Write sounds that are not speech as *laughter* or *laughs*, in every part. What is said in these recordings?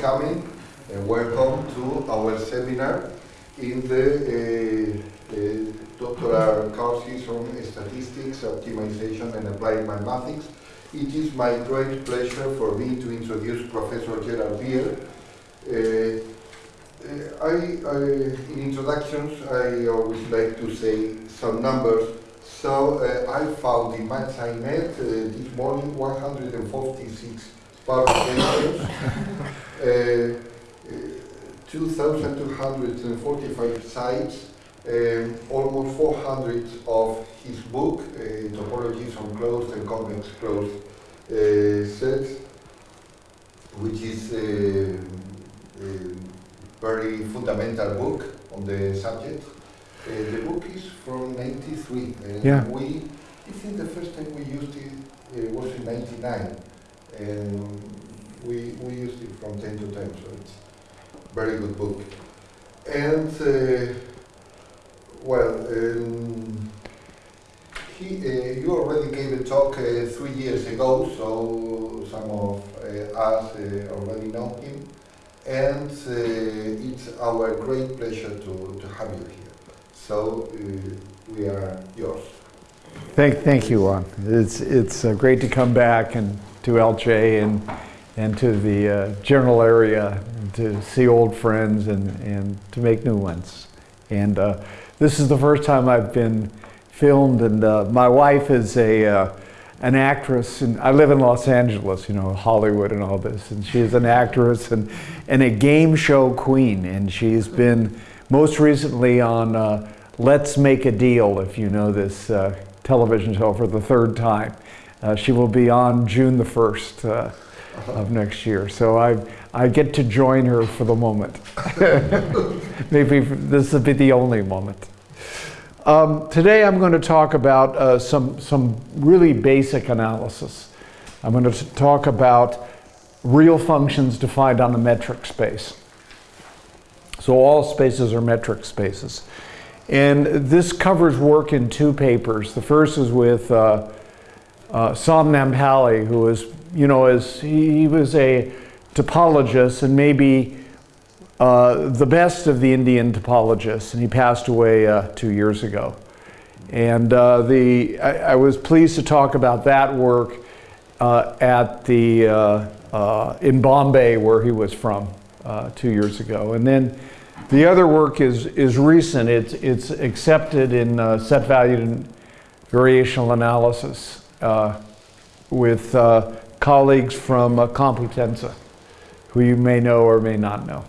coming and welcome to our seminar in the uh, uh, doctoral courses on statistics, optimization and applied mathematics. It is my great pleasure for me to introduce Professor Gerald Beer. Uh, uh, I, I, in introductions, I always like to say some numbers. So uh, I found in MathSciNet uh, this morning 146 publications, *laughs* uh, 2,245 sites, um, almost 400 of his book, uh, Topologies on Closed and Convex Closed uh, Sets, which is a, a, very fundamental book on the subject. Uh, the book is from 93, and Yeah. we, I think the first time we used it uh, was in 99, and we, we used it from time to time, so it's very good book. And uh, well, um, he, uh, you already gave a talk uh, three years ago, so some of uh, us uh, already know him. And uh, it's our great pleasure to, to have you here. So we are yours. Thank, thank you, Juan. It's, it's great to come back and to Elche and, and to the uh, general area to see old friends and, and to make new ones. And uh, this is the first time I've been filmed and uh, my wife is a, uh, an actress and I live in Los Angeles, you know, Hollywood and all this. And she's an actress and, and a game show queen. And she's been most recently on uh, Let's Make a Deal, if you know this uh, television show for the third time. Uh, she will be on June the 1st uh, of next year. So I, I get to join her for the moment. *laughs* Maybe this will be the only moment. Um, today I'm going to talk about uh, some, some really basic analysis. I'm going to talk about real functions defined on a metric space. So all spaces are metric spaces. And this covers work in two papers. The first is with uh, uh, Som Naimpally, who is, you know, as he, he was a topologist and maybe uh, the best of the Indian topologists, and he passed away uh, two years ago. And uh, the, I, I, was pleased to talk about that work uh, at the, uh, uh, in Bombay, where he was from two years ago. And then the other work is, is recent. It's, it's accepted in set valued and variational analysis with colleagues from Complutense, who you may know or may not know.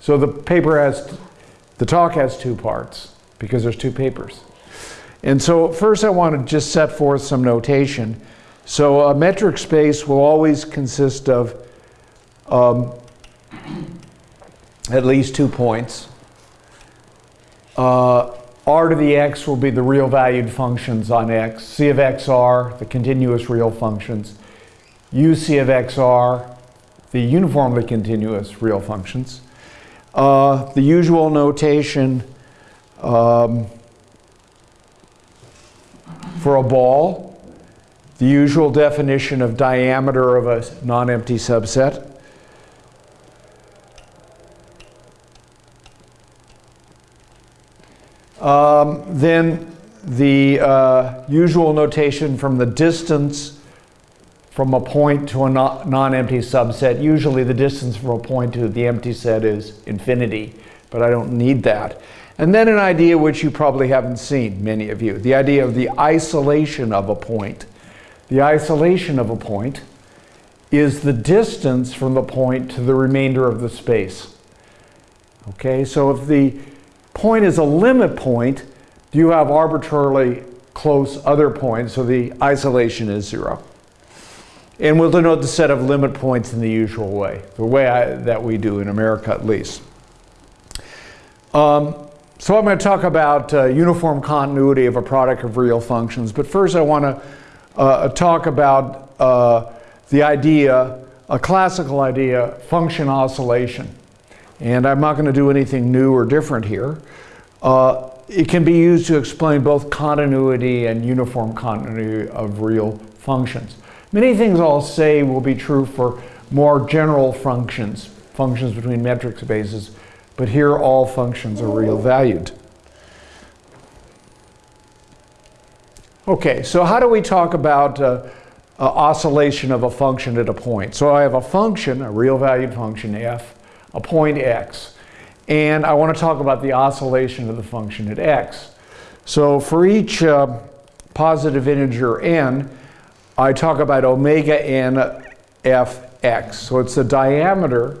So the paper has, the talk has two parts because there's two papers. And so first I want to just set forth some notation. So a metric space will always consist of um, at least two points. Uh, r to the x will be the real valued functions on x. C of xr, the continuous real functions. U C of xr, the uniformly continuous real functions. Uh, the usual notation um, for a ball, the usual definition of diameter of a non-empty subset. Um, then the uh, usual notation from the distance from a point to a non-empty subset. Usually the distance from a point to the empty set is infinity, but I don't need that. And then an idea which you probably haven't seen, many of you, the idea of the isolation of a point. The isolation of a point is the distance from the point to the remainder of the space. Okay, so if the point is a limit point, you have arbitrarily close other points, so the isolation is zero. And we'll denote the set of limit points in the usual way, the way I, that we do in America at least. Um, so I'm going to talk about uh, uniform continuity of a product of real functions. But first I want to uh, talk about uh, the idea, a classical idea, function oscillation. And I'm not going to do anything new or different here. Uh, it can be used to explain both continuity and uniform continuity of real functions. Many things I'll say will be true for more general functions, functions between metric spaces, but here all functions are real valued. Okay, so how do we talk about uh, uh, oscillation of a function at a point? So I have a function, a real valued function f, a point x, and I want to talk about the oscillation of the function at x. So for each uh, positive integer n, I talk about omega n fx. So it's the diameter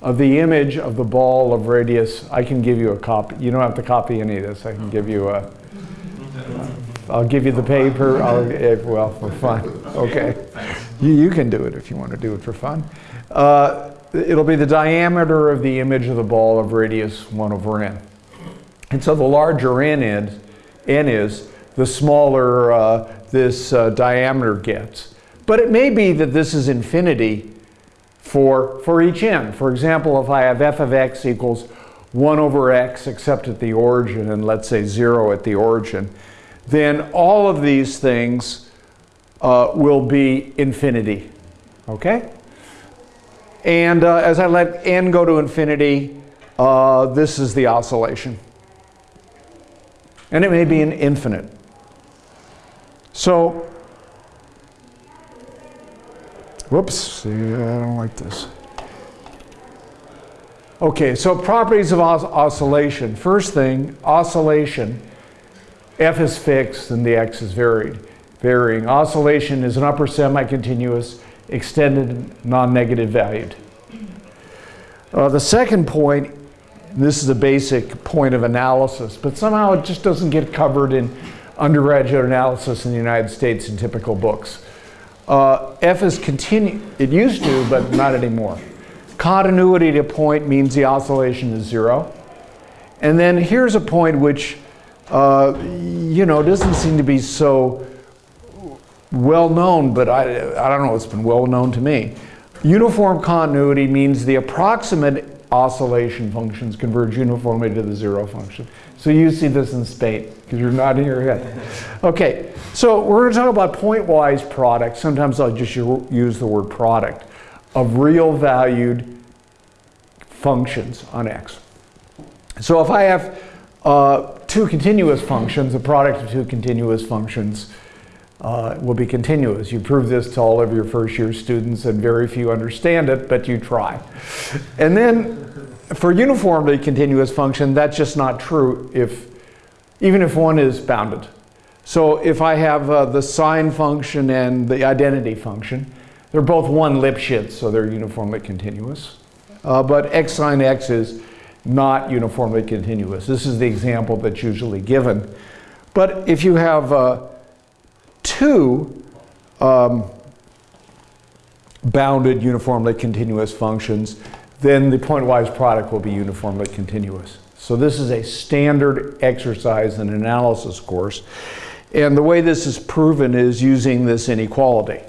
of the image of the ball of radius. I can give you a copy. You don't have to copy any of this. I can give you a. I'll give you the paper. I'll, if, well, for fun. Okay. You, you can do it if you want to do it for fun. Uh, it'll be the diameter of the image of the ball of radius 1 over n. And so the larger n is, n is the smaller uh, this uh, diameter gets. But it may be that this is infinity for, for each n. For example, if I have f of x equals 1 over x except at the origin and let's say 0 at the origin, then all of these things uh, will be infinity. Okay? And uh, as I let n go to infinity, uh, this is the oscillation. And it may be an infinite. So, whoops, I don't like this. Okay, so properties of os oscillation. First thing, oscillation f is fixed and the x is varied, varying. Oscillation is an upper semi-continuous extended non-negative valued. Uh, the second point, this is a basic point of analysis, but somehow it just doesn't get covered in undergraduate analysis in the United States in typical books. Uh, F is continue, it used to, but not anymore. Continuity to point means the oscillation is zero. And then here's a point which uh, you know, doesn't seem to be so well known, but I, I don't know, it's been well known to me. Uniform continuity means the approximate oscillation functions converge uniformly to the zero function. So you see this in Spain, because you're not your head. Okay, so we're going to talk about pointwise products. Sometimes I'll just use the word product of real valued functions on X. So if I have uh, two continuous functions, the product of two continuous functions uh, will be continuous. You prove this to all of your first year students and very few understand it, but you try. And then for uniformly continuous function, that's just not true if, even if one is bounded. So if I have uh, the sine function and the identity function, they're both one Lipschitz, so they're uniformly continuous. Uh, but x sine x is not uniformly continuous. This is the example that's usually given. But if you have uh, two um, bounded uniformly continuous functions, then the pointwise product will be uniformly continuous. So this is a standard exercise in analysis course. And the way this is proven is using this inequality.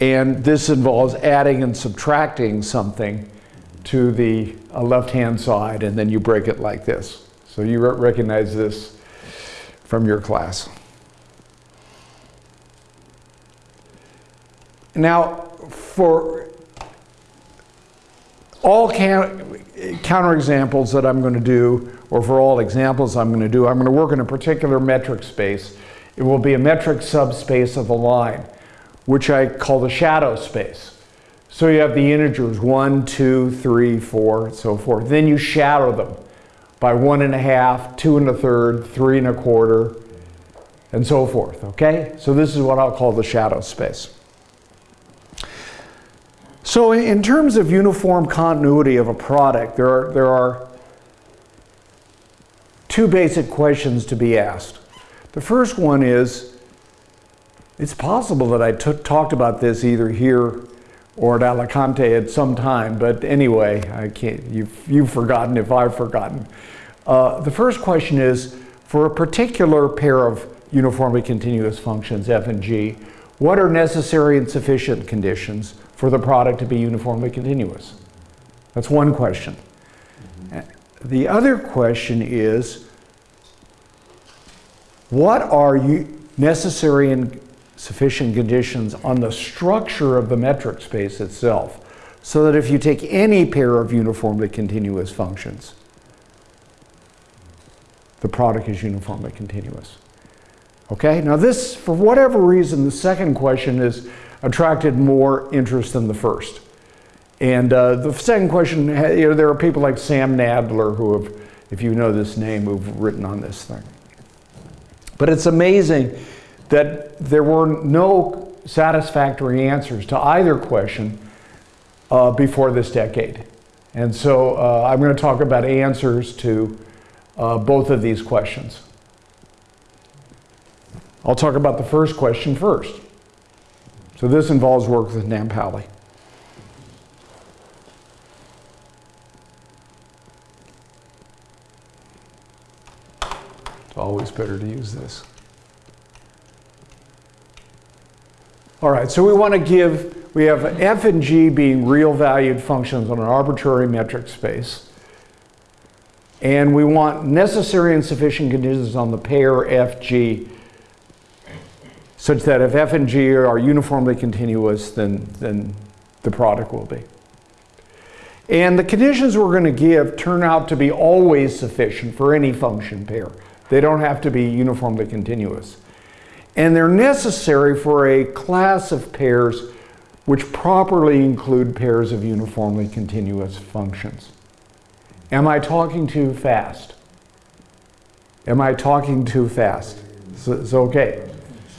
And this involves adding and subtracting something to the uh, left-hand side, and then you break it like this. So you re recognize this from your class. Now, for all counterexamples that I'm going to do, or for all examples I'm going to do, I'm going to work in a particular metric space. It will be a metric subspace of a line, which I call the shadow space. So you have the integers one, two, three, four, and so forth. Then you shadow them by one and a half, two and a third, three and a quarter, and so forth, okay? So this is what I'll call the shadow space. So in terms of uniform continuity of a product, there are, there are two basic questions to be asked. The first one is, it's possible that I talked about this either here or at Alicante at some time, but anyway, I can't, you've, you've forgotten if I've forgotten. Uh, the first question is, for a particular pair of uniformly continuous functions, f and g, what are necessary and sufficient conditions for the product to be uniformly continuous? That's one question. The other question is, what are necessary and sufficient conditions on the structure of the metric space itself. so that if you take any pair of uniformly continuous functions, the product is uniformly continuous. Okay, now this, for whatever reason, the second question has attracted more interest than the first. And uh, the second question, you know, there are people like Sam Nadler who have, if you know this name, who've written on this thing. But it's amazing that there were no satisfactory answers to either question uh, before this decade. And so uh, I'm going to talk about answers to uh, both of these questions. I'll talk about the first question first. So this involves work with Naimpally. It's always better to use this. All right, so we want to give, we have f and g being real valued functions on an arbitrary metric space. And we want necessary and sufficient conditions on the pair fg such that if f and g are uniformly continuous, then, then the product will be. And the conditions we're going to give turn out to be always sufficient for any function pair. They don't have to be uniformly continuous. And they're necessary for a class of pairs which properly include pairs of uniformly continuous functions. Am I talking too fast? Am I talking too fast? It's, it's okay.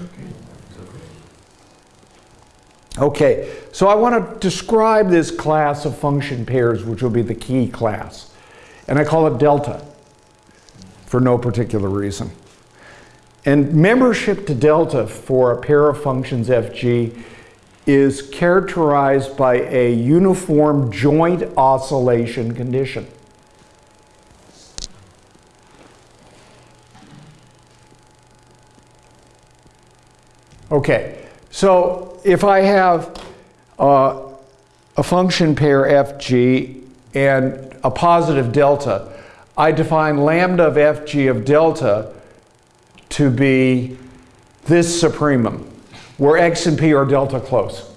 Okay, so I want to describe this class of function pairs, which will be the key class. And I call it delta for no particular reason. And membership to delta for a pair of functions fg is characterized by a uniform joint oscillation condition. Okay, so if I have uh, a function pair fg and a positive delta, I define lambda of fg of delta to be this supremum, where x and p are delta close.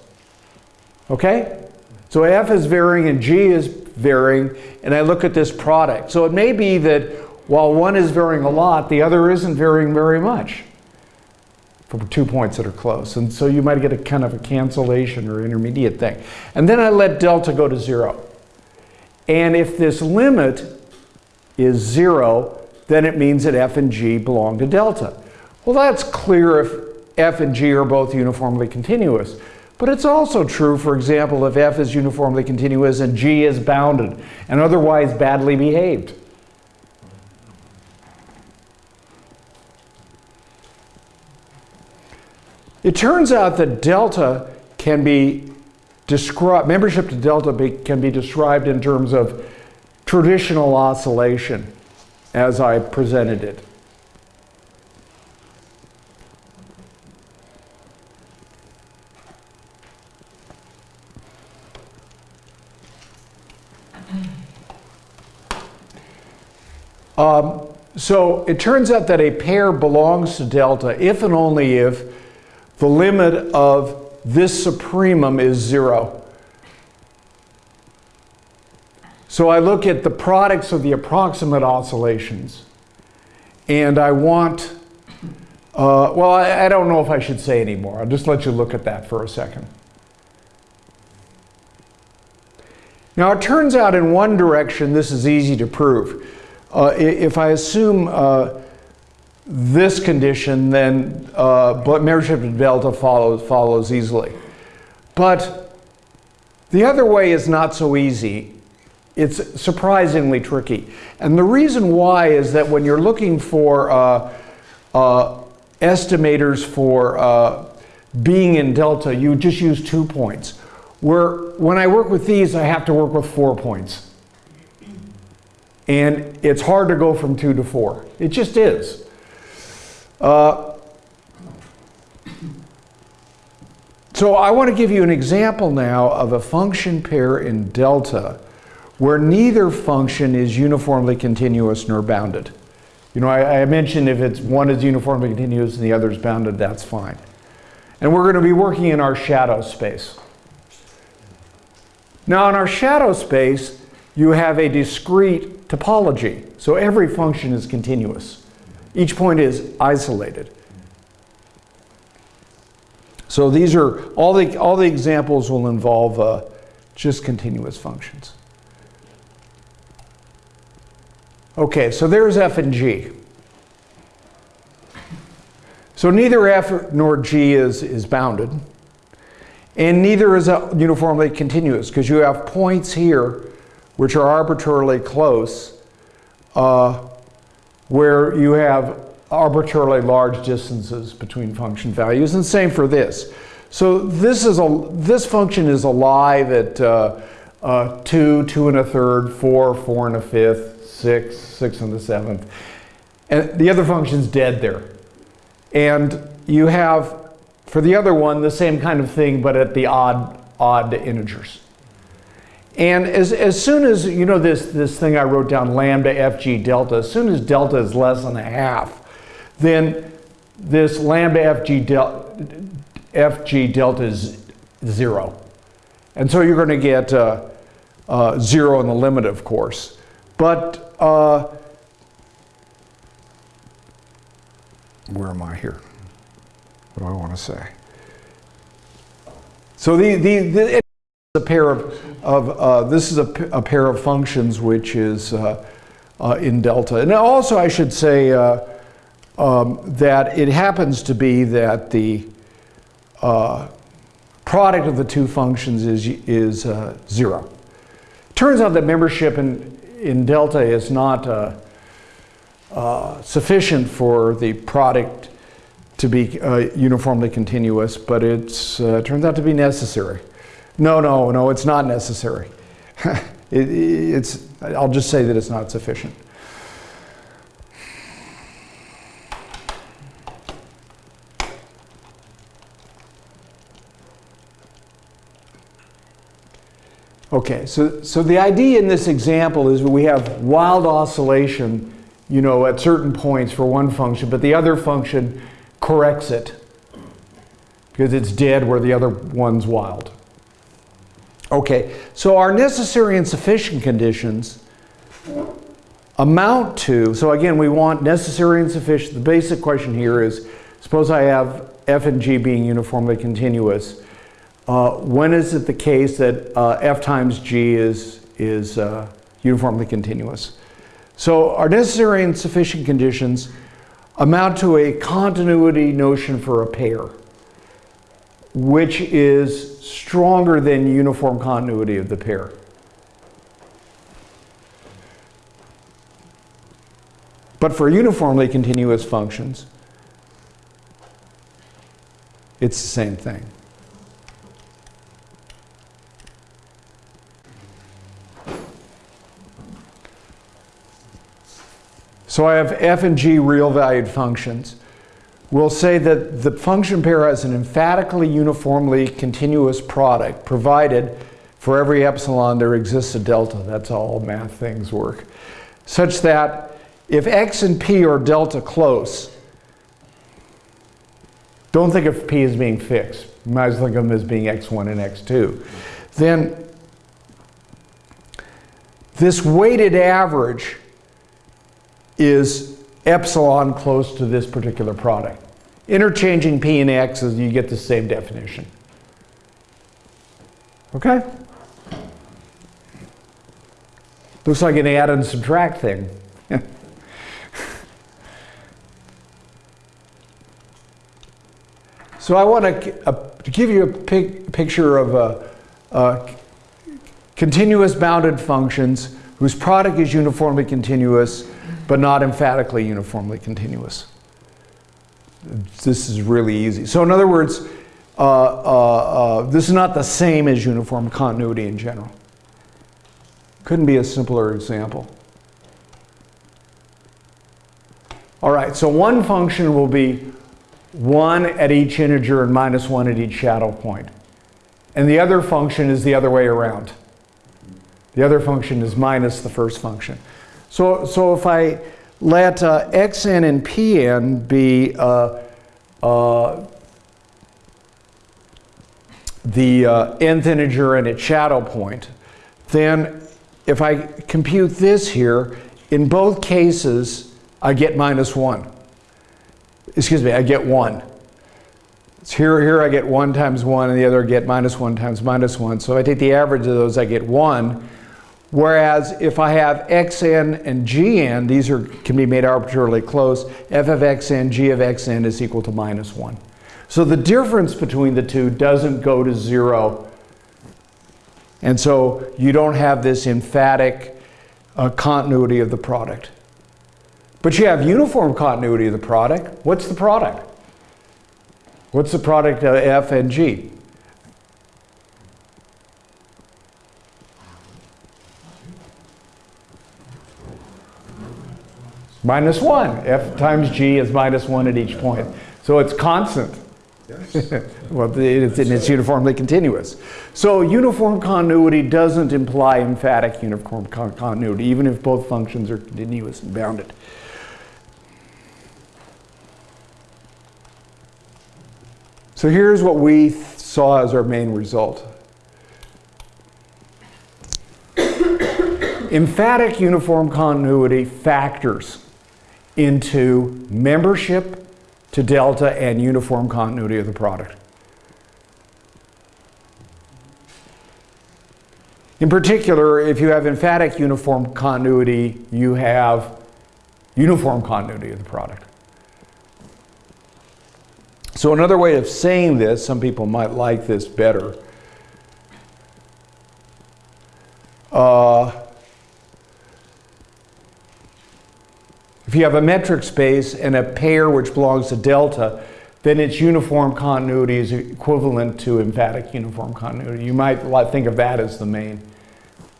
Okay? So f is varying and g is varying, and I look at this product. So it may be that while one is varying a lot, the other isn't varying very much for two points that are close. And so you might get a kind of a cancellation or intermediate thing. And then I let delta go to zero. And if this limit is zero, then it means that f and g belong to delta. Well, that's clear if f and g are both uniformly continuous. But it's also true, for example, if f is uniformly continuous and g is bounded and otherwise badly behaved. It turns out that delta can be described, membership to delta be, can be described in terms of traditional oscillation as I presented it. Um, so it turns out that a pair belongs to delta if and only if the limit of this supremum is zero. So I look at the products of the approximate oscillations and I want, uh, well, I, I don't know if I should say anymore. I'll just let you look at that for a second. Now it turns out in one direction this is easy to prove. Uh, if I assume uh, this condition, then uh, membership to delta follows, follows easily. But the other way is not so easy. It's surprisingly tricky. And the reason why is that when you're looking for uh, uh, estimators for uh, being in delta, you just use two points. Where when I work with these, I have to work with four points. And it's hard to go from two to four. It just is. Uh, so I want to give you an example now of a function pair in delta where neither function is uniformly continuous nor bounded. You know, I, I, mentioned if it's one is uniformly continuous and the other is bounded, that's fine. And we're going to be working in our shadow space. Now in our shadow space, you have a discrete topology. So every function is continuous. Each point is isolated. So these are, all the, all the examples will involve uh, just continuous functions. Okay, so there's f and g. So neither f nor g is, is bounded. And neither is uniformly continuous because you have points here which are arbitrarily close uh, where you have arbitrarily large distances between function values and same for this. So this is a this function is alive at uh, uh, 2, 2 and a third, 4, 4 and a fifth, 6, 6 and a seventh. And the other function's dead there. And you have, for the other one, the same kind of thing, but at the odd, odd integers. And as, as soon as, you know this, this thing I wrote down, lambda fg delta, as soon as delta is less than a half, then this lambda fg, del, fg delta is zero. And so you're going to get uh, uh, zero in the limit, of course. But uh, where am I here? What do I want to say? So the, the, the a pair of, of uh, this is a, a, pair of functions which is uh, uh, in delta. And also I should say uh, um, that it happens to be that the uh, product of the two functions is, is uh, zero. Turns out that membership in, in delta is not sufficient for the product to be uniformly continuous, but it turns out to be necessary. No, no, no, it's not necessary. *laughs* it, it's, I'll just say that it's not sufficient. Okay, so, so the idea in this example is we have wild oscillation you know, at certain points for one function, but the other function corrects it because it's dead where the other one's wild. Okay, so our necessary and sufficient conditions amount to, so again, we want necessary and sufficient. The basic question here is, suppose I have f and g being uniformly continuous. Uh, when is it the case that uh, f times g is, is uh, uniformly continuous? So our necessary and sufficient conditions amount to a continuity notion for a pair, which is stronger than uniform continuity of the pair. But for uniformly continuous functions, it's the same thing. So I have f and g real valued functions. We'll say that the function pair has an emphatically uniformly continuous product provided for every epsilon there exists a delta. That's how all math things work. Such that if x and p are delta close, don't think of p as being fixed. You might as well think of them as being x1 and x2. Then this weighted average is epsilon close to this particular product. Interchanging p and x, is you get the same definition. Okay? Looks like an add and subtract thing. *laughs* so I want to, uh, to give you a picture of uh, uh, continuous bounded functions whose product is uniformly continuous but not emphatically uniformly continuous. This is really easy. So in other words, uh, uh, uh, this is not the same as uniform continuity in general. Couldn't be a simpler example. All right, so one function will be 1 at each integer and minus 1 at each shadow point. And the other function is the other way around. The other function is minus the first function. So, so if I let uh, xn and pn be uh, uh, the uh, nth integer and its shadow point, then if I compute this here, in both cases, I get minus 1. Excuse me, I get 1. So here, here I get 1 times 1, and the other I get minus 1 times minus 1. So if I take the average of those, I get 1. Whereas if I have xn and gn, these are, can be made arbitrarily close, f of xn, g of xn is equal to minus 1. So the difference between the two doesn't go to 0. And so you don't have this emphatic uh, continuity of the product. But you have uniform continuity of the product. What's the product? What's the product of f and g? Minus 1. f times g is minus 1 at each point. So it's constant. Yes. *laughs* well, it's, it's uniformly continuous. So uniform continuity doesn't imply emphatic uniform con continuity, even if both functions are continuous and bounded. So here's what we saw as our main result. *coughs* Emphatic uniform continuity factors into membership to delta and uniform continuity of the product. In particular, if you have emphatic uniform continuity, you have uniform continuity of the product. So another way of saying this, some people might like this better. Uh, if you have a metric space and a pair which belongs to delta, then its uniform continuity is equivalent to emphatic uniform continuity. You might think of that as the main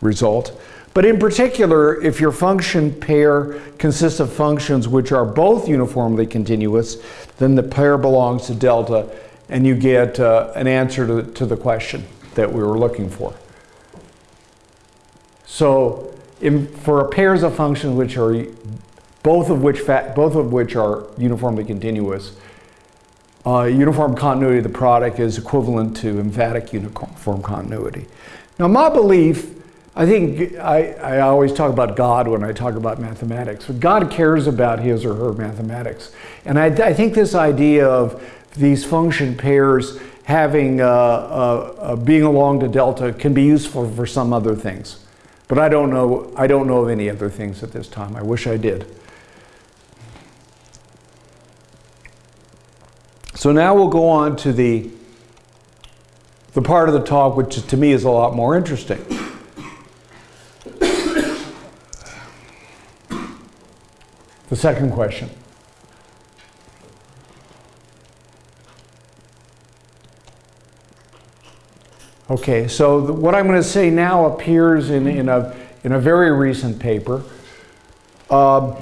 result. But in particular, if your function pair consists of functions which are both uniformly continuous, then the pair belongs to delta, and you get uh, an answer to, to the question that we were looking for. So in, for pairs of functions which are both of which both of which are uniformly continuous, uh, uniform continuity of the product is equivalent to emphatic uniform continuity. Now my belief I think I, I always talk about God when I talk about mathematics. But God cares about his or her mathematics. And I, I think this idea of these function pairs having uh, uh, uh, being along to delta can be useful for some other things. But I don't know, I don't know of any other things at this time. I wish I did. So now we'll go on to the, the part of the talk which to me is a lot more interesting. The second question. Okay, so the, what I'm going to say now appears in, in, a, in a very recent paper. Um,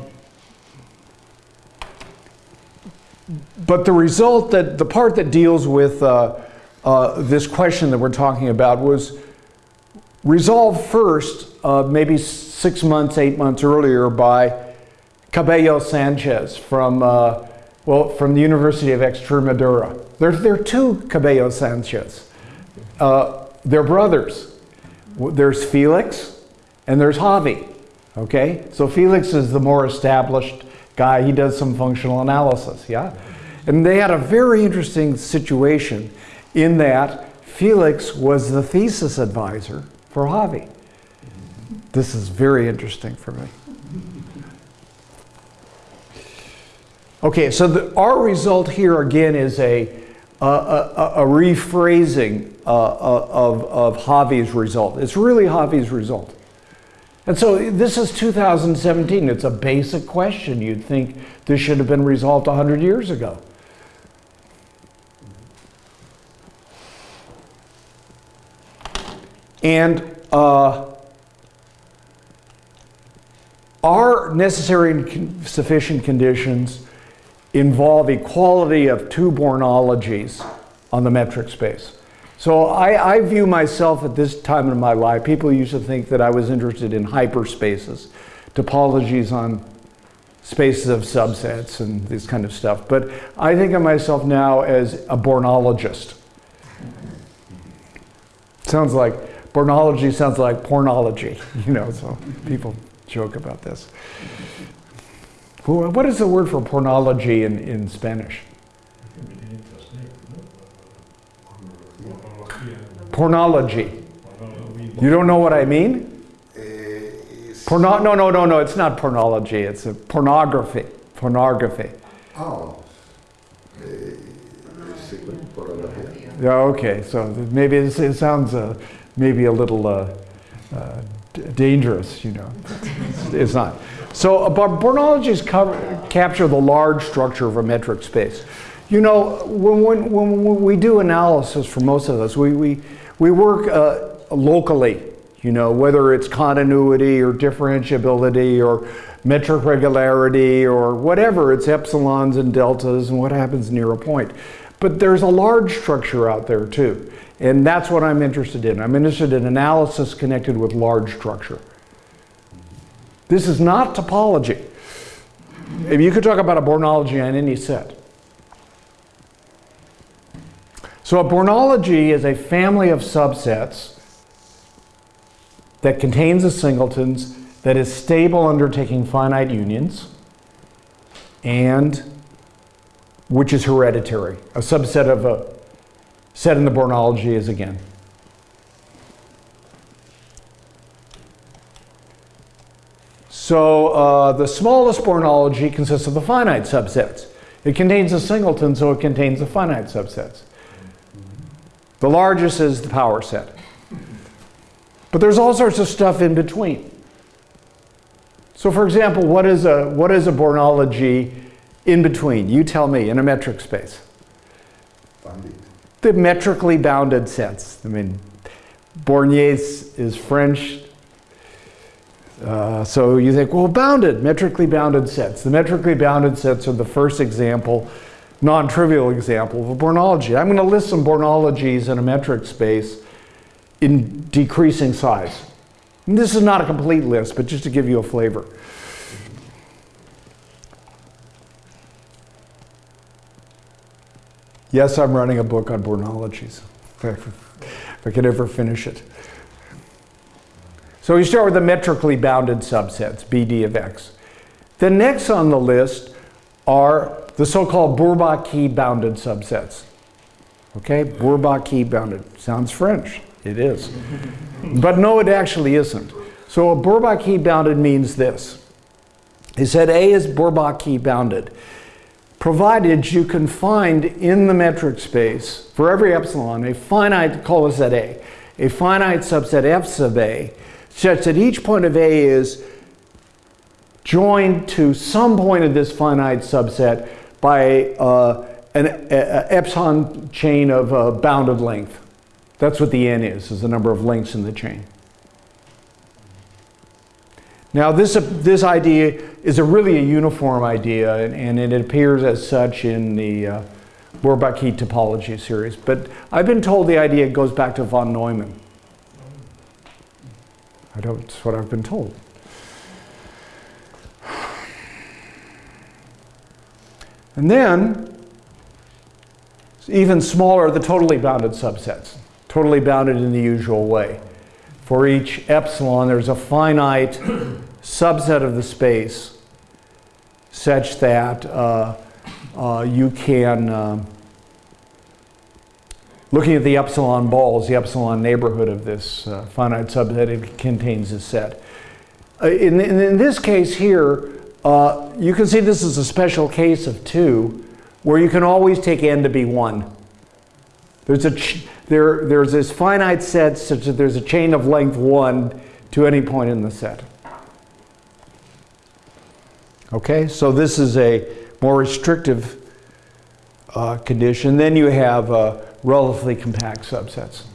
but the result that, the part that deals with uh, uh, this question that we're talking about was resolved first, uh, maybe six months, eight months earlier by Cabello Sanchez from, uh, well, from the University of Extremadura. There, there are two Cabello Sanchez. Uh, they're brothers. There's Felix and there's Javi. Okay, so Felix is the more established guy. He does some functional analysis, yeah? And they had a very interesting situation in that Felix was the thesis advisor for Javi. This is very interesting for me. Okay, so the, our result here again is a, a, a, a rephrasing uh, uh, of, of Javi's result. It's really Javi's result. And so this is 2017. It's a basic question. You'd think this should have been resolved 100 years ago. And uh, are necessary and sufficient conditions involve equality of two Bornologies on the metric space. So I, I, view myself at this time in my life, people used to think that I was interested in hyperspaces, topologies on spaces of subsets and this kind of stuff. But I think of myself now as a Bornologist. Sounds like Bornology sounds like pornology, *laughs* you know, so people joke about this. What is the word for pornology in, in Spanish? Pornology. You don't know what I mean? Porno, no, no, no, no, it's not pornology, it's a pornography. Pornography. Oh. Yeah, okay, so maybe it sounds uh, maybe a little uh, uh, dangerous, you know. It's, not. So, uh, but Bornologies capture the large structure of a metric space. You know, when, when, when we do analysis for most of us, we, we, we work uh, locally, you know, whether it's continuity or differentiability or metric regularity or whatever, it's epsilons and deltas and what happens near a point. But there's a large structure out there too. And that's what I'm interested in. I'm interested in analysis connected with large structure. This is not topology. If you could talk about a Bornology on any set. So a Bornology is a family of subsets that contains the singletons that is stable under taking finite unions and which is hereditary. A subset of a set in the Bornology is again. So uh, the smallest Bornology consists of the finite subsets. It contains a singleton, so it contains the finite subsets. The largest is the power set. But there's all sorts of stuff in between. So for example, what is a, what is a Bornology in between? You tell me, in a metric space. Bandit. The metrically bounded sets. I mean, Borné is French. Uh, so you think, well, bounded, metrically bounded sets. The metrically bounded sets are the first example, non-trivial example of a Bornology. I'm going to list some Bornologies in a metric space in decreasing size. And this is not a complete list, but just to give you a flavor. Yes, I'm writing a book on Bornologies. *laughs* If I could ever finish it. So we start with the metrically bounded subsets, BD of X. The next on the list are the so-called Bourbaki bounded subsets. Okay, Bourbaki bounded. Sounds French. It is. *laughs* but no, it actually isn't. So a Bourbaki bounded means this. He said A is Bourbaki bounded provided you can find in the metric space for every epsilon a finite, call this at A, a finite subset F sub A, such that each point of A is joined to some point of this finite subset by uh, an epsilon chain of uh, bounded length. That's what the n is, is the number of links in the chain. Now this, this idea is a really a uniform idea and, and it appears as such in the uh, Bourbaki topology series. But I've been told the idea goes back to von Neumann. I don't, that's what I've been told. And then, even smaller, the totally bounded subsets. Totally bounded in the usual way. For each epsilon, there's a finite subset of the space such that uh, uh, you can, uh, looking at the epsilon balls, the epsilon neighborhood of this uh, finite subset, it contains a set. Uh, in, in, in, this case here, uh, you can see this is a special case of two, where you can always take n to be one. There's a there, there's this finite set such that there's a chain of length one to any point in the set. Okay, so this is a more restrictive uh, condition. Then you have uh, relatively compact subsets.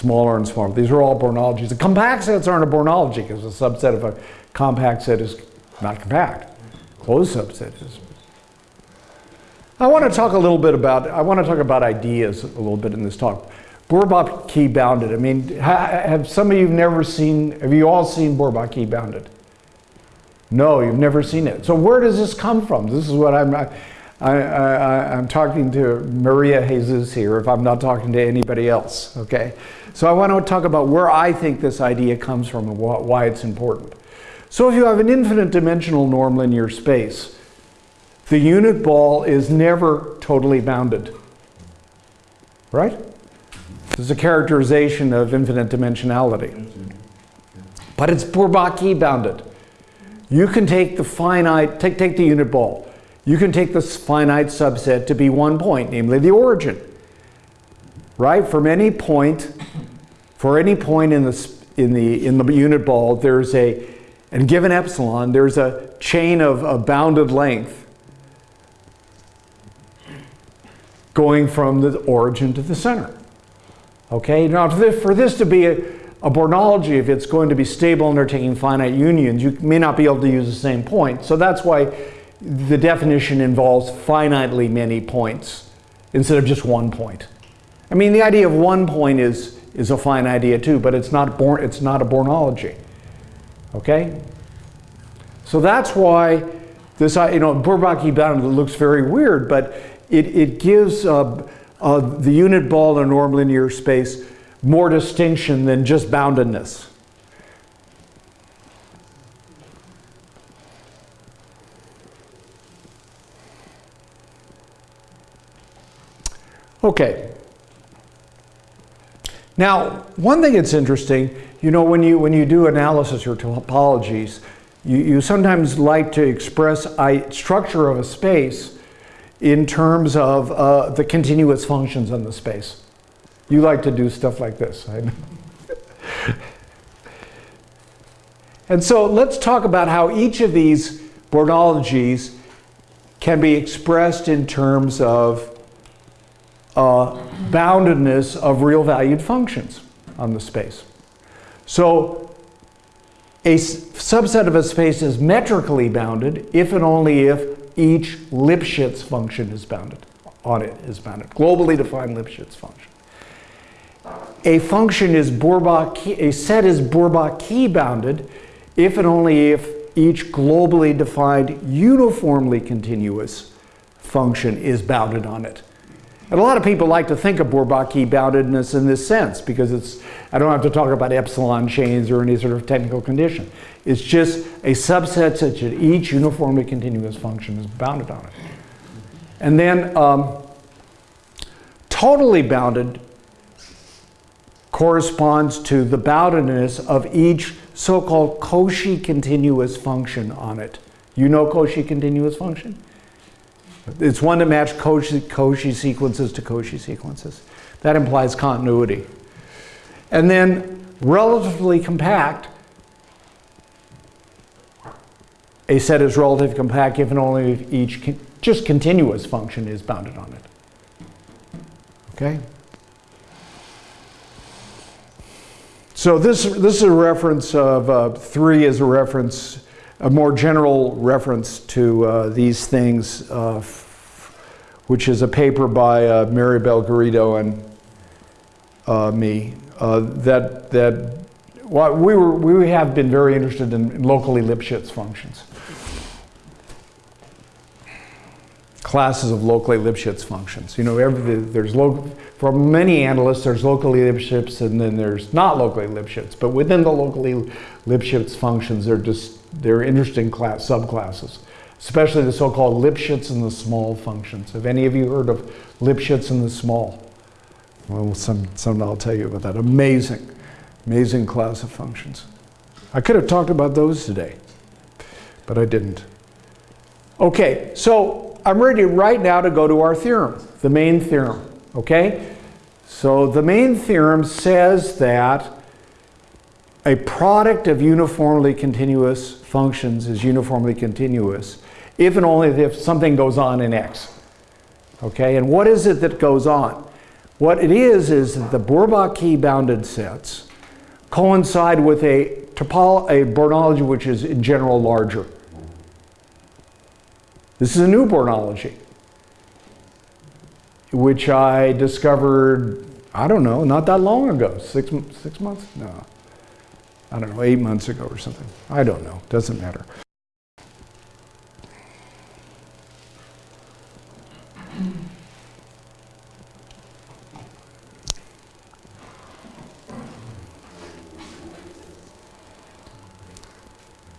Smaller and smaller. These are all Bornologies. The compact sets aren't a Bornology because a subset of a compact set is not compact. Closed subset is. I want to talk a little bit about, I want to talk about ideas a little bit in this talk. Bourbaki bounded. I mean, have some of you never seen, have you all seen Bourbaki bounded? No, you've never seen it. So where does this come from? This is what I'm, I, I'm talking to Maria Jesus here if I'm not talking to anybody else, okay? So I want to talk about where I think this idea comes from and why it's important. So if you have an infinite dimensional norm linear space, the unit ball is never totally bounded, right? This is a characterization of infinite dimensionality. But it's Bourbaki bounded. You can take the finite, take, take the unit ball. You can take this finite subset to be one point, namely the origin. Right? From any point, for any point in the, in the, in the unit ball, there's a, and given epsilon, there's a chain of, of bounded length going from the origin to the center. Okay, now for this to be a, a Bornology, if it's going to be stable under taking finite unions, you may not be able to use the same point. So that's why the definition involves finitely many points instead of just one point. I mean, the idea of one point is, is a fine idea too, but it's not, born, it's not a Bornology. Okay? So that's why this, you know, Bourbaki bounded looks very weird, but it, it gives uh, uh, the unit ball in a norm linear space more distinction than just boundedness. Okay. Now, one thing that's interesting, you know, when you, when you do analysis or topologies, you, you sometimes like to express a structure of a space in terms of uh, the continuous functions in the space. You like to do stuff like this, I *laughs* and so let's talk about how each of these Bornologies can be expressed in terms of uh, boundedness of real valued functions on the space. So a subset of a space is metrically bounded if and only if each Lipschitz function is bounded, on it is bounded, globally defined Lipschitz function. A function is Bourbaki, a set is Bourbaki bounded if and only if each globally defined uniformly continuous function is bounded on it. And a lot of people like to think of Bourbaki boundedness in this sense because it's, I don't have to talk about epsilon chains or any sort of technical condition. It's just a subset such that each uniformly continuous function is bounded on it. And then um, totally bounded corresponds to the boundedness of each so-called Cauchy continuous function on it. You know Cauchy continuous function? It's one to match Cauchy, Cauchy sequences to Cauchy sequences. That implies continuity. And then relatively compact, a set is relatively compact if and only if each con just continuous function is bounded on it. Okay? So this, this is a reference of, uh, three is a reference a more general reference to uh, these things, uh, which is a paper by uh, Maribel Garrido and uh, me, that, that well, we, were, we have been very interested in locally Lipschitz functions. Classes of locally Lipschitz functions. You know, every, there's local, for many analysts, there's locally Lipschitz and then there's not locally Lipschitz. But within the locally Lipschitz functions, they're just they're interesting class, subclasses, especially the so-called Lipschitz and the small functions. Have any of you heard of Lipschitz and the small? Well, some, some I'll tell you about that. Amazing, amazing class of functions. I could have talked about those today, but I didn't. Okay, so I'm ready right now to go to our theorem, the main theorem, okay? So the main theorem says that a product of uniformly continuous functions is uniformly continuous if and only if something goes on in X. Okay, and what is it that goes on? What it is is that the Bourbaki bounded sets coincide with a topol a Bornology which is in general larger. This is a new Bornology, which I discovered, I don't know, not that long ago, six, six months? No, I don't know, eight months ago or something. I don't know, doesn't matter.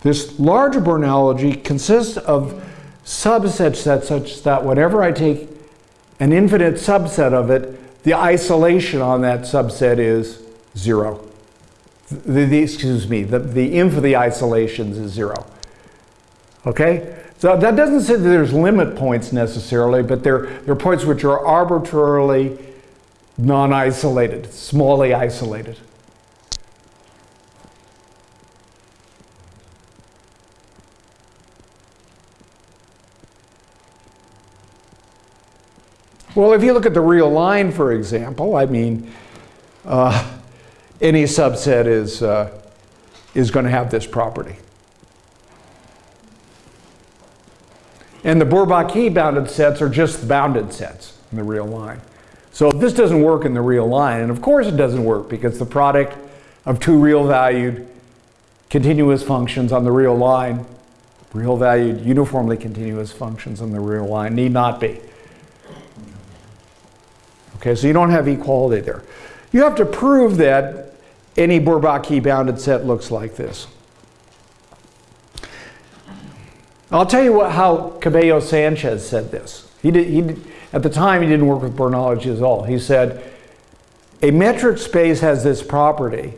This larger bornology consists of subsets that such that whatever I take an infinite subset of it, the isolation on that subset is zero. The, the- excuse me, the, the inf of the isolations is zero. Okay? So that doesn't say that there's limit points necessarily, but they're, they're points which are arbitrarily non-isolated, smallly isolated. Well, if you look at the real line, for example, I mean, uh, any subset is, uh, is going to have this property. And the Bourbaki bounded sets are just bounded sets in the real line. So this doesn't work in the real line, and of course it doesn't work because the product of two real valued continuous functions on the real line, real valued uniformly continuous functions on the real line need not be. Okay, so you don't have equality there. You have to prove that any Bourbaki bounded set looks like this. I'll tell you what, how Cabello Sanchez said this. He did, he did, at the time, he didn't work with Bornology at all. He said, a metric space has this property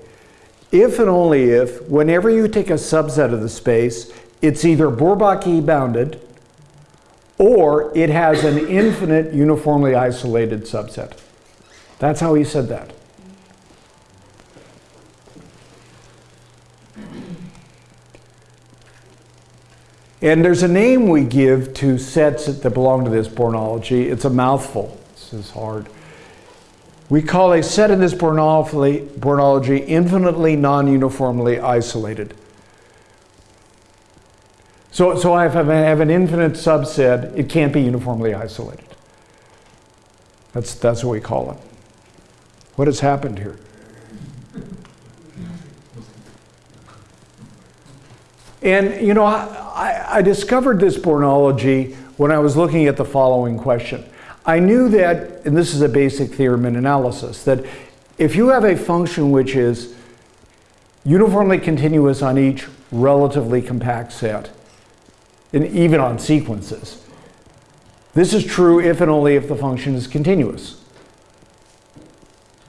if and only if, whenever you take a subset of the space, it's either Bourbaki bounded or it has an infinite uniformly isolated subset. That's how he said that. And there's a name we give to sets that belong to this Bornology. It's a mouthful. This is hard. We call a set in this Bornology, Bornology infinitely non-uniformly isolated. So, so if I have an infinite subset, it can't be uniformly isolated. That's, that's what we call it. What has happened here? And you know, I, I discovered this Bornology when I was looking at the following question. I knew that, and this is a basic theorem in analysis, that if you have a function which is uniformly continuous on each relatively compact set, and even on sequences, this is true if and only if the function is continuous.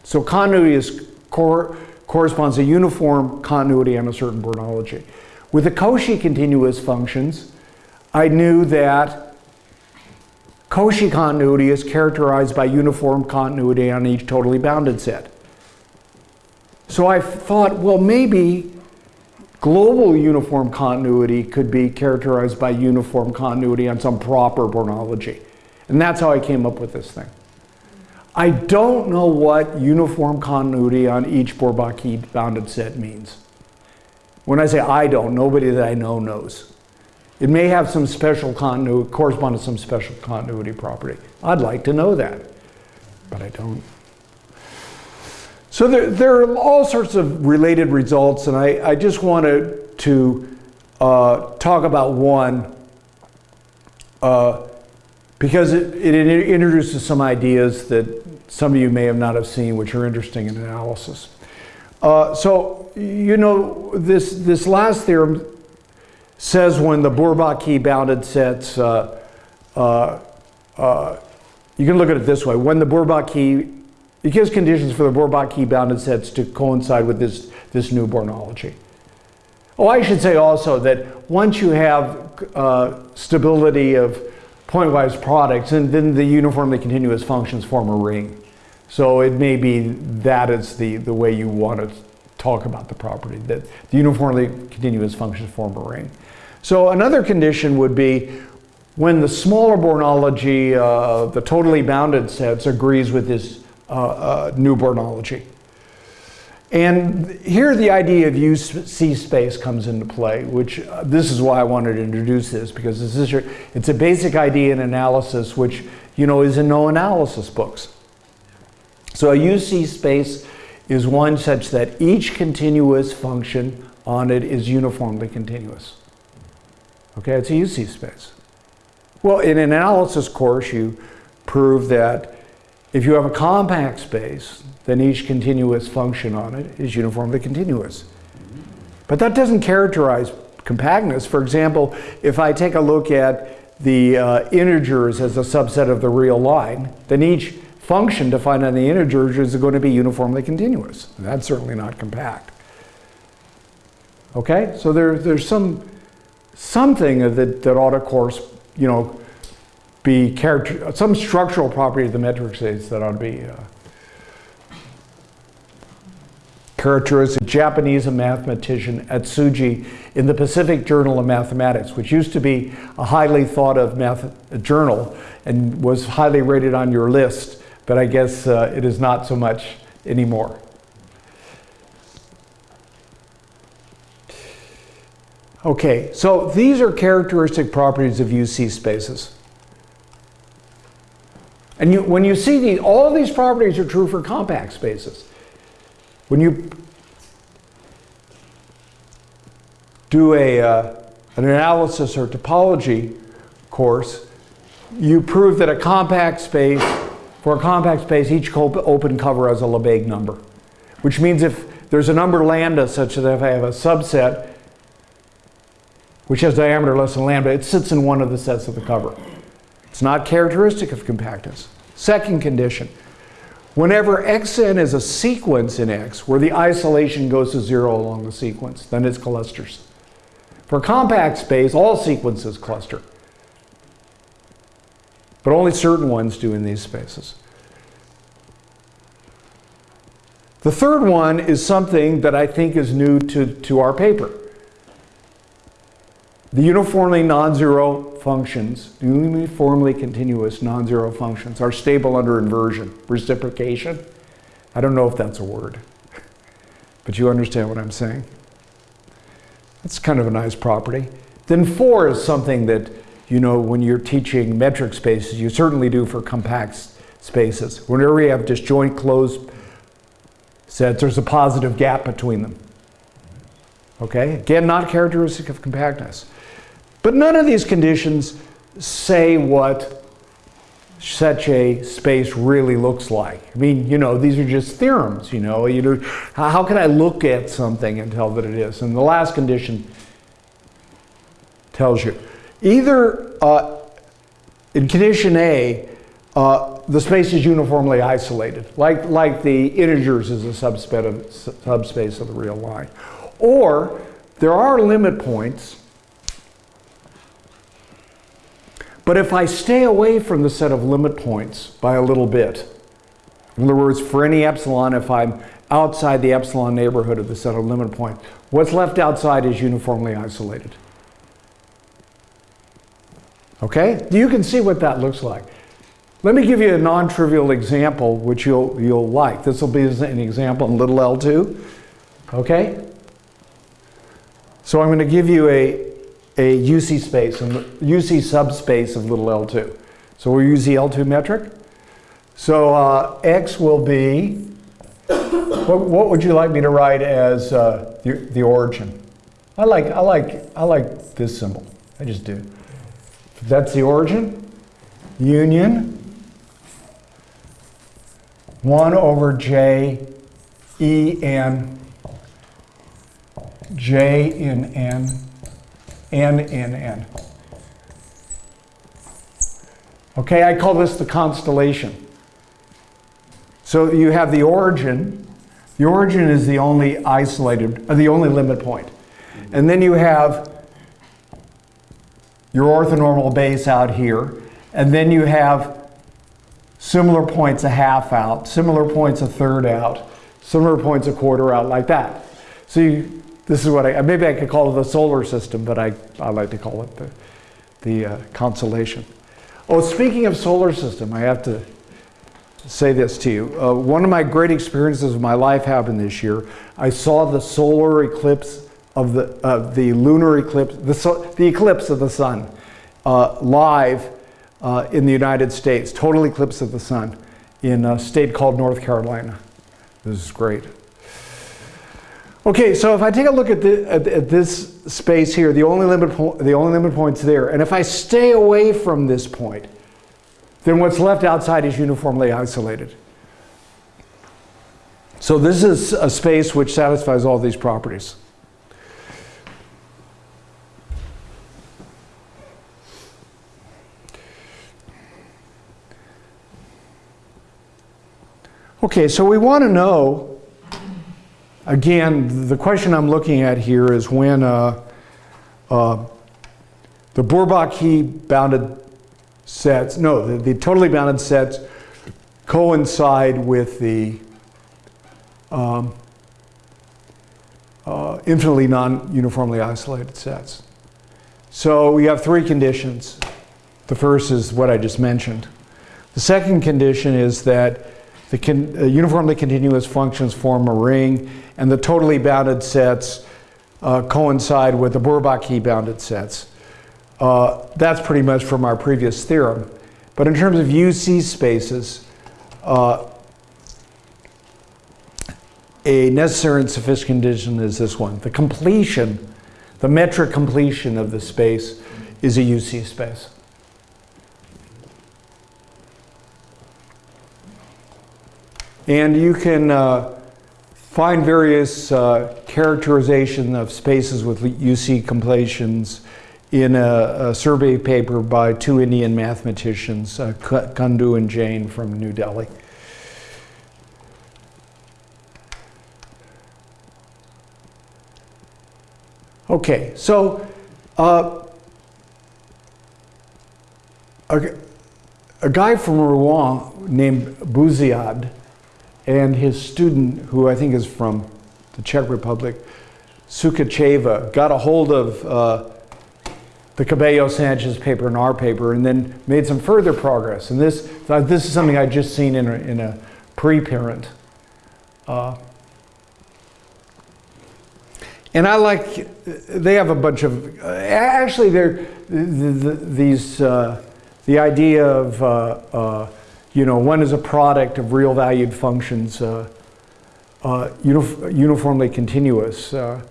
So continuity is cor corresponds to uniform continuity on a certain Bornology. With the Cauchy continuous functions, I knew that Cauchy continuity is characterized by uniform continuity on each totally bounded set. So I thought, well, maybe global uniform continuity could be characterized by uniform continuity on some proper Bornology. And that's how I came up with this thing. I don't know what uniform continuity on each Bourbaki bounded set means. When I say I don't, nobody that I know knows. It may have some special continuity, correspond to some special continuity property. I'd like to know that, but I don't. So there, there are all sorts of related results, and I, I just wanted to uh, talk about one uh, because it, it introduces some ideas that some of you may have not have seen, which are interesting in analysis. Uh, so, you know, this, this last theorem says when the Bourbaki bounded sets, uh, uh, uh, you can look at it this way, when the Bourbaki, it gives conditions for the Bourbaki bounded sets to coincide with this, this new Bornology. Oh, I should say also that once you have uh, stability of pointwise products, and then the uniformly continuous functions form a ring. So it may be that is the, the way you want to talk about the property, that the uniformly continuous functions form a ring. So another condition would be when the smaller Bornology, uh, the totally bounded sets, agrees with this new Bornology. And here the idea of UC space comes into play, which uh, this is why I wanted to introduce this, because this is your, it's a basic idea in analysis which you know is in no analysis books. So a UC space is one such that each continuous function on it is uniformly continuous. Okay, it's a UC space. Well, in an analysis course, you prove that if you have a compact space, then each continuous function on it is uniformly continuous. But that doesn't characterize compactness. For example, if I take a look at the uh, integers as a subset of the real line, then each function defined on the integers is going to be uniformly continuous. That's certainly not compact. Okay, so there, there's some something that, that ought to course, you know, be character, some structural property of the metric space that ought to be uh, characteristic Japanese mathematician Atsuji in the Pacific Journal of Mathematics, which used to be a highly thought of math journal and was highly rated on your list, but I guess uh, it is not so much anymore. Okay, so these are characteristic properties of UC spaces. And you, when you see these, all these properties are true for compact spaces. When you do a, uh, an analysis or topology course, you prove that a compact space, for a compact space, each open cover has a Lebesgue number. Which means if there's a number lambda such that if I have a subset which has diameter less than lambda, it sits in one of the sets of the cover. It's not characteristic of compactness. Second condition, whenever xn is a sequence in X where the isolation goes to zero along the sequence, then it's clusters. For compact space, all sequences cluster. But only certain ones do in these spaces. The third one is something that I think is new to, to our paper. The uniformly non-zero functions, uniformly continuous non-zero functions are stable under inversion, reciprocation. I don't know if that's a word, *laughs* but you understand what I'm saying. That's kind of a nice property. Then four is something that, you know, when you're teaching metric spaces, you certainly do for compact spaces. Whenever you have disjoint closed sets, there's a positive gap between them. Okay, again, not characteristic of compactness. But none of these conditions say what such a space really looks like. I mean, you know, these are just theorems, you know. You know, how can I look at something and tell that it is? And the last condition tells you. Either uh, in condition A, uh, the space is uniformly isolated, like, like the integers is a subspace of, subspace of the real line. Or there are limit points But if I stay away from the set of limit points by a little bit, in other words, for any epsilon, if I'm outside the epsilon neighborhood of the set of limit points, what's left outside is uniformly isolated. Okay? You can see what that looks like. Let me give you a non-trivial example which you'll, you'll like. This will be an example in little l2. Okay? So I'm going to give you a, a UC space, and UC subspace of little L2. So we'll use the L2 metric. So uh, X will be, what, what, would you like me to write as uh, the, the origin? I like, I, like, I like this symbol. I just do. That's the origin. Union 1 over J E N J in N N, N, N. Okay, I call this the constellation. So you have the origin. The origin is the only isolated, uh, the only limit point. And then you have your orthonormal base out here. And then you have similar points a half out, similar points a third out, similar points a quarter out, like that. So you, this is what I, maybe I could call it the solar system, but I, I like to call it the, the uh, constellation. Oh, speaking of solar system, I have to say this to you. Uh, one of my great experiences of my life happened this year. I saw the solar eclipse of the, uh, the lunar eclipse, the, so, the eclipse of the sun uh, live uh, in the United States, total eclipse of the sun in a state called North Carolina. This is great. Okay, so if I take a look at, the, at, at this space here, the only, limit the only limit point's there, and if I stay away from this point, then what's left outside is uniformly isolated. So this is a space which satisfies all these properties. Okay, so we want to know again, the question I'm looking at here is when uh, uh, the Bourbaki bounded sets, no, the, the totally bounded sets coincide with the um, uh, infinitely non-uniformly isolated sets. So we have three conditions. The first is what I just mentioned. The second condition is that the con uh, uniformly continuous functions form a ring and the totally bounded sets uh, coincide with the Bourbaki bounded sets. Uh, that's pretty much from our previous theorem. But in terms of UC spaces, uh, a necessary and sufficient condition is this one. The completion, the metric completion of the space is a UC space. And you can uh, find various uh, characterization of spaces with UC completions in a, a, survey paper by two Indian mathematicians, uh, Kundu and Jain from New Delhi. Okay, so uh, a, a, guy from Rouen named Bouziad and his student, who I think is from the Czech Republic, Sukhacheva, got a hold of uh, the Cabello Sanchez paper and our paper and then made some further progress. And this, uh, this is something I'd just seen in a, in a preparent. Uh, and I like, they have a bunch of, actually they're, the, the, these, uh, the idea of, uh, uh, you know, one is a product of real valued functions, uh, uh, uniformly continuous, uh,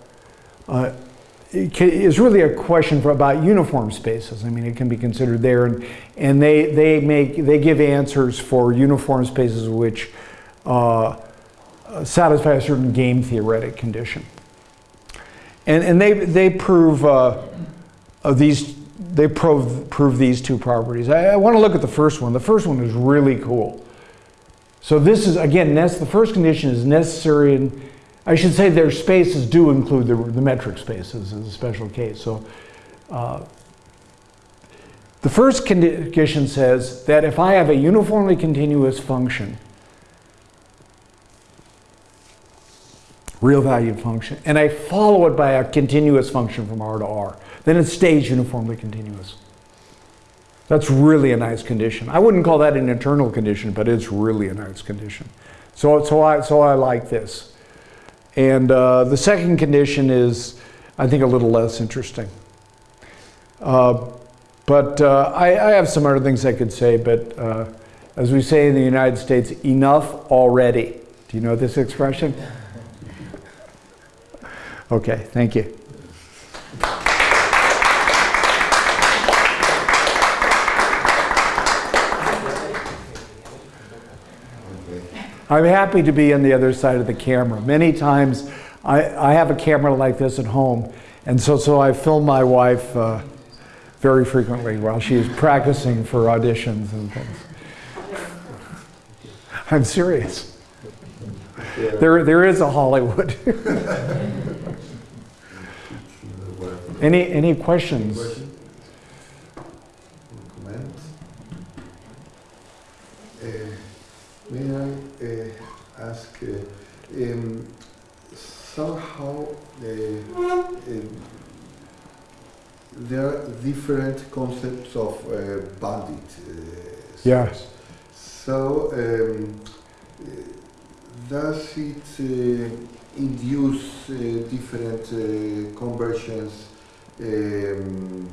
is really a question for about uniform spaces. I mean, it can be considered there, and, and they, they, make, they give answers for uniform spaces which satisfy a certain game theoretic condition. And, and they, they prove uh, these, they prove, prove these two properties. I, I want to look at the first one. The first one is really cool. So this is, again, the first condition is necessary, and I should say their spaces do include the, the metric spaces as a special case. So uh, the first condition says that if I have a uniformly continuous function, real valued function, and I follow it by a continuous function from R to R. Then it stays uniformly continuous. That's really a nice condition. I wouldn't call that an internal condition, but it's really a nice condition. So, so, I, so I like this. And uh, the second condition is, I think, a little less interesting. Uh, but uh, I, I, have some other things I could say, but uh, as we say in the United States, enough already. Do you know this expression? *laughs* Okay, thank you. I'm happy to be on the other side of the camera. Many times I, I have a camera like this at home, and so, so I film my wife uh, very frequently while she's practicing for auditions and things. I'm serious. There, there is a Hollywood. *laughs* Any, any questions? Question? Comments? Uh, may I uh, ask, uh, um, somehow uh, um, there are different concepts of uh, bandit. Uh, yes. So, um, does it induce different conversions um,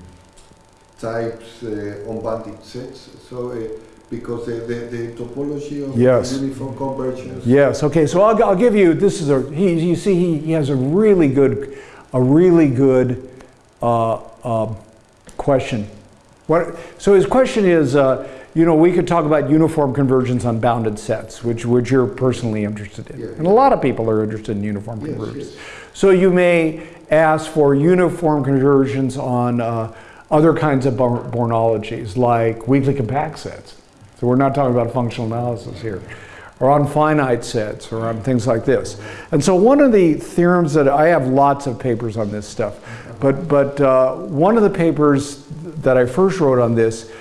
types uh, on bandit sets. So uh, because the, the, the, topology of yes. uniform convergence. Yes. Okay. So I'll, I'll give you. This is a. He, you see, he, he has a really good, a really good uh, um, question. What? So his question is. Uh, you know, we could talk about uniform convergence on bounded sets, which, which you're personally interested in. Yeah, and a lot of people are interested in uniform yes, convergence. Yes. So you may ask for uniform convergence on uh, other kinds of Bornologies, like weakly compact sets. So we're not talking about functional analysis here. or on finite sets or on things like this. And so one of the theorems that I have lots of papers on this stuff, but, but uh, one of the papers that I first wrote on this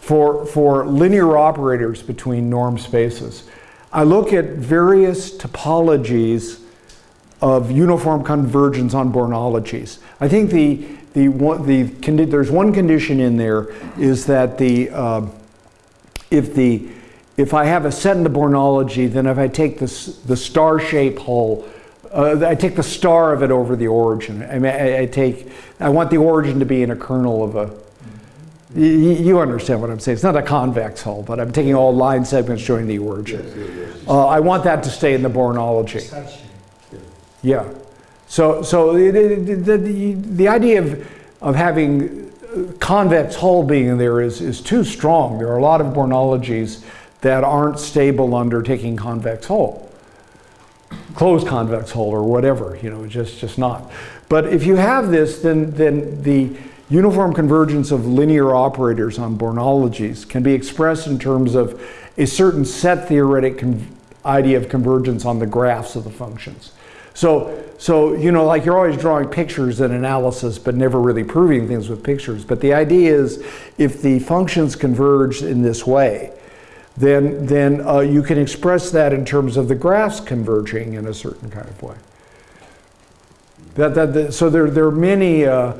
for, for linear operators between norm spaces, I look at various topologies of uniform convergence on Bornologies. I think the, the, one, the, there's one condition in there is that the, uh, if the, if I have a set in the Bornology, then if I take this, the star shape hull, uh, I take the star of it over the origin. I mean, I, I take, I want the origin to be in a kernel of a. you understand what I'm saying. It's not a convex hull, but I'm taking all line segments joining the origin. Yes, yes, yes. Uh, I want that to stay in the Bornology. Yeah. So, so it, it, the, the, the idea of, of having convex hull being there is, is too strong. There are a lot of Bornologies that aren't stable under taking convex hull. Closed convex hull or whatever, you know, just, just not. But if you have this, then, then the uniform convergence of linear operators on Bornologies can be expressed in terms of a certain set theoretic idea of convergence on the graphs of the functions. So, so, you know, like you're always drawing pictures and analysis, but never really proving things with pictures. But the idea is if the functions converge in this way, then, then uh, you can express that in terms of the graphs converging in a certain kind of way. That, that, that- so there, there are many, uh,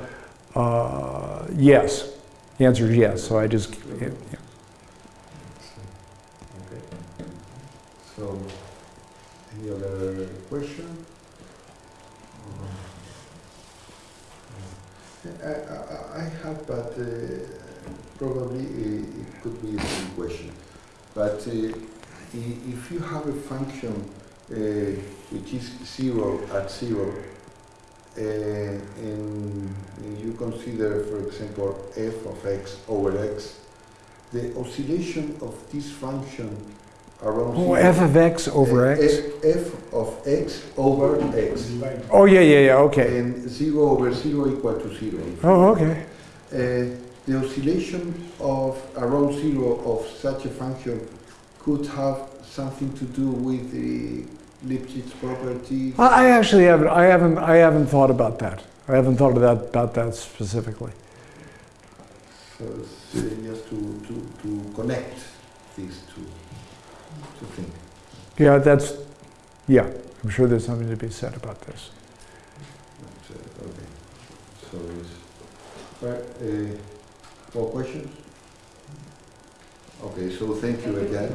uh, yes. The answer is yes. So I just, yeah. Okay. So, any other question? I, I, I have, but uh, probably it could be a silly question. But uh, if you have a function uh, which is zero at zero, and you consider, for example, f of x over x, the oscillation of this function around Oh, zero, f of x over uh, x? f, f of x over x, Oh, yeah, yeah, yeah, okay. and zero over zero equal to zero. Oh, okay. Uh, the oscillation of around zero of such a function could have something to do with the Lipschitz property. I I actually haven't, I haven't, I haven't thought about that. I haven't thought of that, about that specifically. So it's, uh, just to, to, to connect these two, two things. Yeah, that's, yeah, I'm sure there's something to be said about this. But, uh, okay. So right, uh, more questions? Okay, so thank you again.